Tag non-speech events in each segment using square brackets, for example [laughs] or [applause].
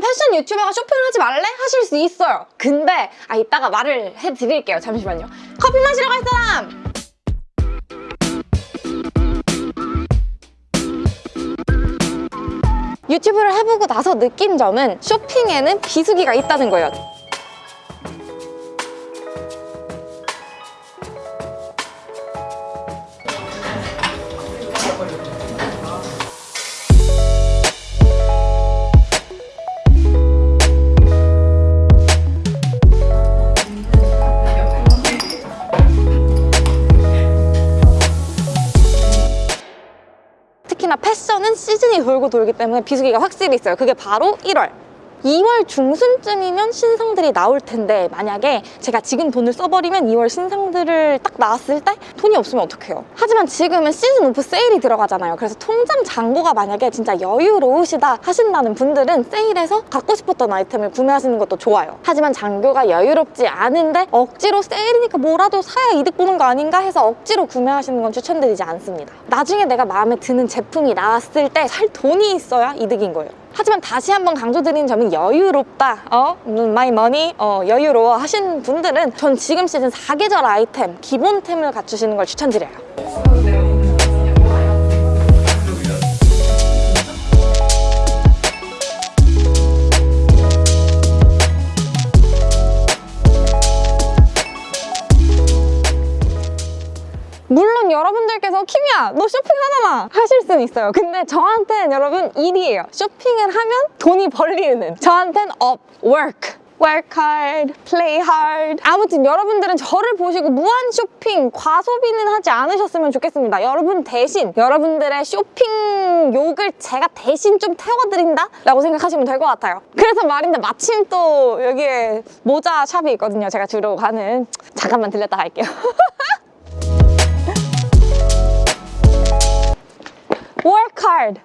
패션 유튜버가 쇼핑을 하지 말래? 하실 수 있어요. 근데 아 이따가 말을 해드릴게요. 잠시만요. 커피 마시러 갈 사람! 유튜브를 해보고 나서 느낀 점은 쇼핑에는 비수기가 있다는 거예요. 패션은 시즌이 돌고 돌기 때문에 비수기가 확실히 있어요. 그게 바로 1월. 2월 중순쯤이면 신상들이 나올 텐데 만약에 제가 지금 돈을 써버리면 2월 신상들을 딱 나왔을 때 돈이 없으면 어떡해요? 하지만 지금은 시즌 오프 세일이 들어가잖아요. 그래서 통장 잔고가 만약에 진짜 여유로우시다 하신다는 분들은 세일에서 갖고 싶었던 아이템을 구매하시는 것도 좋아요. 하지만 잔고가 여유롭지 않은데 억지로 세일이니까 뭐라도 사야 이득 보는 거 아닌가 해서 억지로 구매하시는 건 추천드리지 않습니다. 나중에 내가 마음에 드는 제품이 나왔을 때 살 돈이 있어야 이득인 거예요 하지만 다시 한번 강조드리는 점은 여유롭다. 어? my money 어, 여유로워 하신 분들은 전 지금 시즌 4계절 아이템 기본템을 갖추시는 걸 추천드려요 물론 여러분들께서 키미야! 너 쇼핑하잖아 하실 수는 있어요. 근데 저한테는 여러분 일이에요. 쇼핑을 하면 돈이 벌리는. 저한테는 업, work. Work hard, play hard. 아무튼 여러분들은 저를 보시고 무한 쇼핑, 과소비는 하지 않으셨으면 좋겠습니다. 여러분 대신 여러분들의 쇼핑 욕을 제가 대신 좀 태워드린다? 라고 생각하시면 될 것 같아요. 그래서 말인데 마침 또 여기에 모자 샵이 있거든요. 제가 주로 가는. 잠깐만 들렸다 갈게요 [laughs] work hard.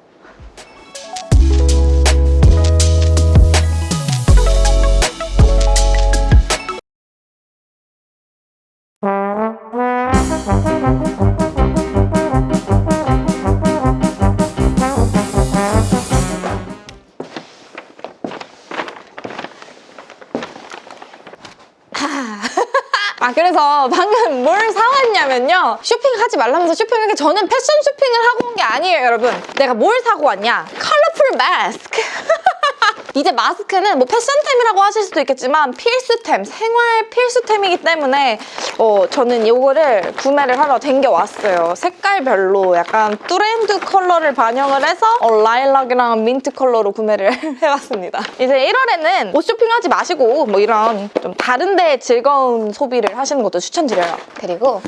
아 그래서 방금 뭘 사왔냐면요. 쇼핑하지 말라면서 쇼핑하기 저는 패션 쇼핑을 하고 온 게 아니에요 여러분. 내가 뭘 사고 왔냐? 컬러풀 마스크 [laughs] 이제 마스크는 뭐 패션템이라고 하실 수도 있겠지만 필수템, 생활 필수템이기 때문에 어, 저는 이거를 구매를 하러 댕겨왔어요. 색깔별로 약간 트렌드 컬러를 반영을 해서 어, 라일락이랑 민트 컬러로 구매를 [laughs] 해왔습니다. 이제 1월에는 옷 쇼핑하지 마시고 뭐 이런 좀 다른 데 즐거운 소비를 하시는 것도 추천드려요. 그리고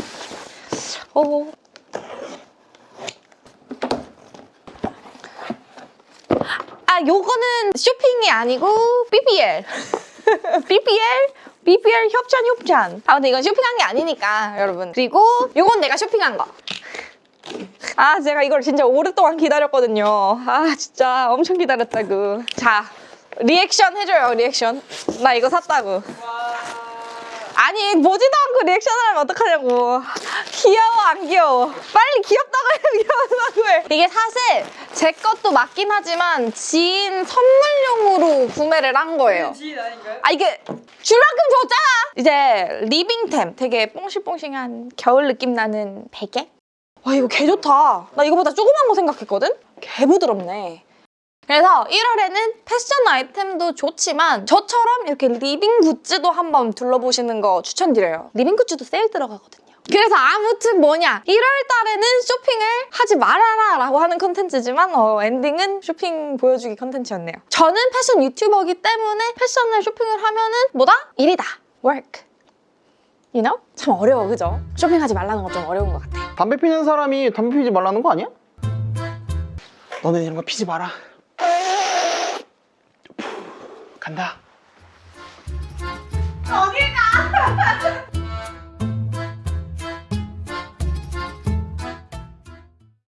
어, 아 요거는 쇼핑이 아니고 BBL [laughs] BBL? BBL 협찬 협찬. 아 근데 이건 쇼핑한 게 아니니까 여러분. 그리고 요건 내가 쇼핑한 거. 아 제가 이걸 진짜 오랫동안 기다렸거든요. 아 진짜 엄청 기다렸다고. 자 리액션 해줘요 리액션. 나 이거 샀다고 아니 보지도 않고 리액션을 하면 어떡하냐고. 귀여워 안 귀여워? 빨리 귀엽다고 해 귀여워다고 해 이게 사실 제 것도 맞긴 하지만 지인 선물용으로 구매를 한 거예요. 지인 아닌가요? 아 이게 줄 만큼 줬잖아! 이제 living템 되게 뽕실뽕실한 겨울 느낌 나는 베개? 와 이거 개 좋다. 나 이거보다 조그만 거 생각했거든? 개 부드럽네 그래서 1월에는 패션 아이템도 좋지만 저처럼 이렇게 living goods도 한번 둘러보시는 거 추천드려요. living goods도 세일 들어가거든요. 그래서 아무튼 뭐냐 1월 달에는 쇼핑을 하지 말아라 라고 하는 컨텐츠지만 어, 엔딩은 쇼핑 보여주기 컨텐츠였네요. 저는 패션 유튜버이기 때문에 패션을 쇼핑을 하면은 뭐다? 일이다. work. You know? 참 어려워 그죠? 쇼핑하지 말라는 건 좀 어려운 것 같아. 담배 피는 사람이 담배 피지 말라는 거 아니야? 너네 이런 거 피지 마라. 간다. 어딜 가? [laughs]